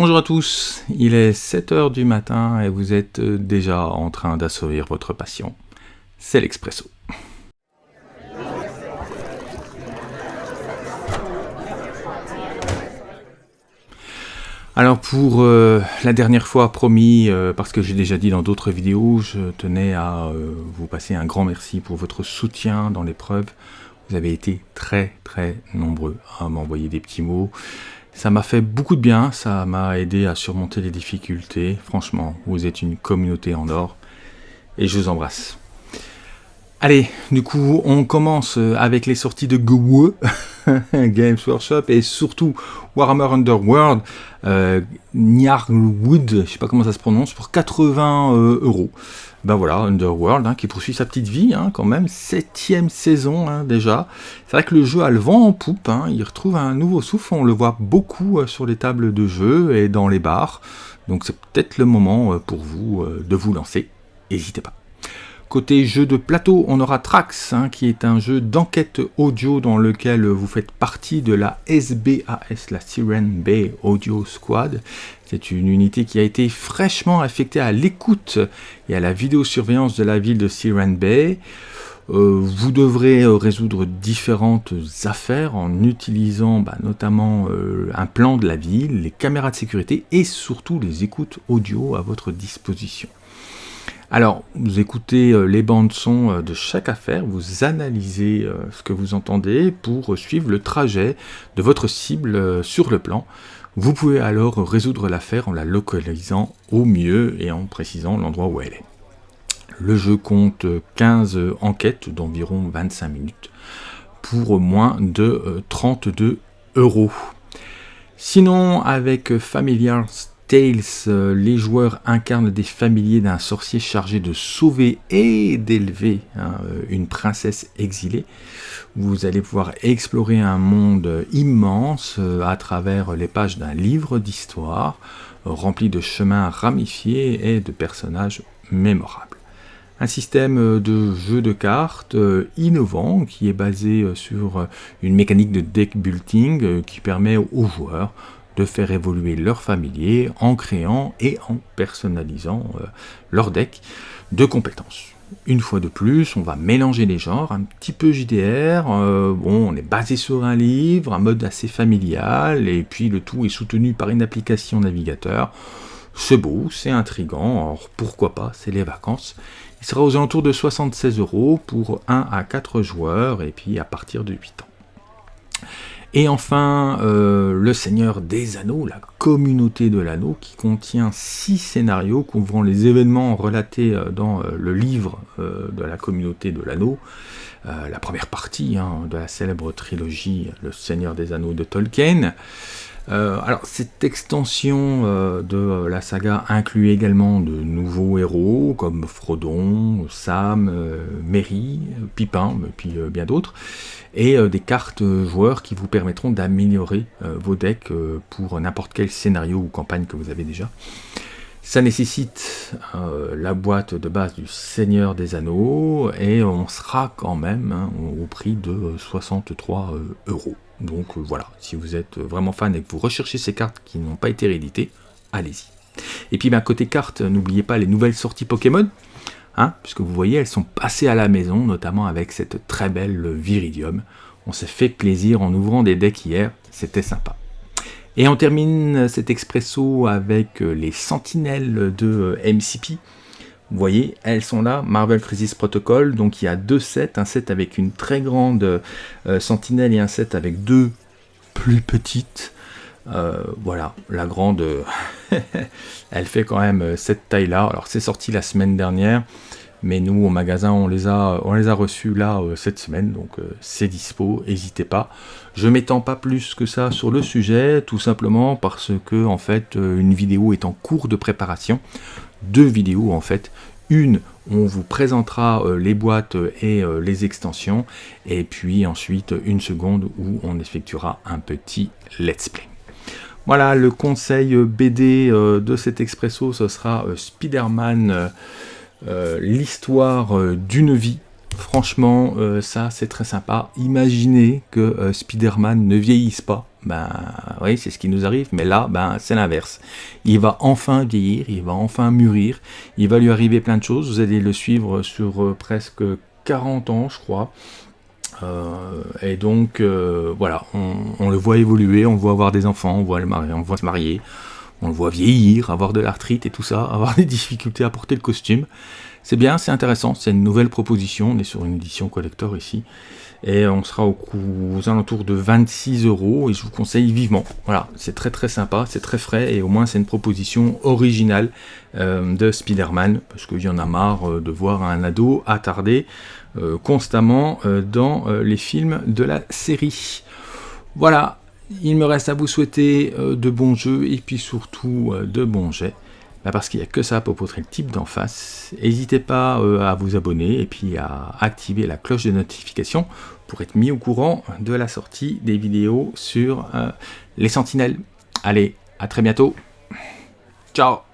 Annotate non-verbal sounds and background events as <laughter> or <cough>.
Bonjour à tous, il est 7h du matin et vous êtes déjà en train d'assouvir votre passion. C'est l'Expresso. Alors pour euh, la dernière fois promis, euh, parce que j'ai déjà dit dans d'autres vidéos, je tenais à euh, vous passer un grand merci pour votre soutien dans l'épreuve. Vous avez été très très nombreux à m'envoyer des petits mots. Ça m'a fait beaucoup de bien, ça m'a aidé à surmonter les difficultés. Franchement, vous êtes une communauté en or et je vous embrasse. Allez, du coup, on commence avec les sorties de GWE, <laughs> Games Workshop, et surtout Warhammer Underworld, euh, Nyarwood, je sais pas comment ça se prononce, pour 80 euh, euros. Ben voilà, Underworld, hein, qui poursuit sa petite vie, hein, quand même, septième saison hein, déjà. C'est vrai que le jeu a le vent en poupe, il retrouve un nouveau souffle, on le voit beaucoup euh, sur les tables de jeu et dans les bars. Donc c'est peut-être le moment euh, pour vous de vous lancer, n'hésitez pas. Côté jeu de plateau, on aura Trax, hein, qui est un jeu d'enquête audio dans lequel vous faites partie de la SBAS, la Siren Bay Audio Squad. C'est une unité qui a été fraîchement affectée à l'écoute et à la vidéosurveillance de la ville de Siren Bay. Euh, vous devrez résoudre différentes affaires en utilisant bah, notamment euh, un plan de la ville, les caméras de sécurité et surtout les écoutes audio à votre disposition. Alors, vous écoutez euh, les bandes son euh, de chaque affaire, vous analysez euh, ce que vous entendez pour suivre le trajet de votre cible sur le plan. Vous pouvez alors résoudre l'affaire en la localisant au mieux et en précisant l'endroit où elle est. Le jeu compte 15 enquêtes d'environ 25 minutes pour moins de 32 euros. Sinon, avec Familiar Tales, euh, les joueurs incarnent des familiers d'un sorcier chargé de sauver et d'élever hein, euh, une princesse exilée. Vous allez pouvoir explorer un monde immense euh, à travers les pages d'un livre d'histoire rempli de chemins ramifiés et de personnages mémorables. Un système de jeu de cartes innovant qui est basé sur une mécanique de deck building qui permet aux joueurs de faire évoluer leur familier en créant et en personnalisant euh, leur deck de compétences. Une fois de plus, on va mélanger les genres, un petit peu JDR, euh, bon, on est basé sur un livre, un mode assez familial, et puis le tout est soutenu par une application navigateur. C'est beau, c'est intrigant, alors pourquoi pas, c'est les vacances. Il sera aux alentours de 76 euros pour 1 à 4 joueurs, et puis à partir de 8 ans. Et enfin, euh, Le Seigneur des Anneaux, la communauté de l'anneau, qui contient six scénarios couvrant les événements relatés euh, dans euh, le livre de la communauté de l'anneau. la première partie hein, de la célèbre trilogie Le Seigneur des Anneaux de Tolkien. Alors, cette extension de la saga inclut également de nouveaux héros comme Frodon, Sam, Merry, Pipin, et puis bien d'autres et euh, des cartes joueurs qui vous permettront d'améliorer euh, vos decks euh, pour n'importe quel scénario ou campagne que vous avez déjà. Ça nécessite la boîte de base du Seigneur des Anneaux et on sera quand même hein, au prix de 63 euros. Donc voilà, si vous êtes vraiment fan et que vous recherchez ces cartes qui n'ont pas été rééditées, allez-y. Et puis ben, côté cartes, n'oubliez pas les nouvelles sorties Pokémon. Hein, puisque vous voyez, elles sont passées à la maison, notamment avec cette très belle Viridium. On s'est fait plaisir en ouvrant des decks hier, c'était sympa. Et on termine cet expresso avec euh, les sentinelles de euh, MCP. Vous voyez, elles sont là, Marvel Crisis Protocol, donc il y a deux sets, un set avec une très grande euh, sentinelle et un set avec deux plus petites. voilà, la grande, <laughs> elle fait quand même cette taille-là. Alors c'est sorti la semaine dernière. Mais nous, au magasin, on les a, on les a reçus là euh, cette semaine, donc euh, c'est dispo, n'hésitez pas. Je m'étends pas plus que ça sur le sujet, tout simplement parce que en fait, euh, une vidéo est en cours de préparation. Deux vidéos en fait. Une, on vous présentera les boîtes et les extensions, et puis ensuite une seconde où on effectuera un petit let's play. Voilà, le conseil BD de cet expresso, ce sera Spider-Man euh, l'histoire euh, d'une vie. Franchement, euh, ça c'est très sympa. Imaginez que Spider-Man ne vieillisse pas ben oui, c'est ce qui nous arrive, mais là, ben c'est l'inverse. Il va enfin vieillir, il va enfin mûrir, il va lui arriver plein de choses. Vous allez le suivre sur euh, presque 40 ans, je crois. Euh, et donc, euh, voilà, on, le voit évoluer, on voit avoir des enfants, on voit, on voit se marier, on le voit vieillir, avoir de l'arthrite et tout ça, <laughs> avoir des difficultés à porter le costume. C'est bien, c'est intéressant, c'est une nouvelle proposition, on est sur une édition collector ici, et on sera au aux alentours de 26 euros, et je vous conseille vivement. Voilà, c'est très très sympa, c'est très frais, et au moins c'est une proposition originale euh, de Spider-Man, parce qu'il y en a marre euh, de voir un ado attardé euh, constamment dans les films de la série. Voilà, il me reste à vous souhaiter de bons jeux, et puis surtout de bons jets. Bah, parce qu'il n'y a que ça pour poutrer le type d'en face. N'hésitez pas euh, à vous abonner et puis à activer la cloche de notification pour être mis au courant de la sortie des vidéos sur euh, les sentinelles. Allez, à très bientôt. Ciao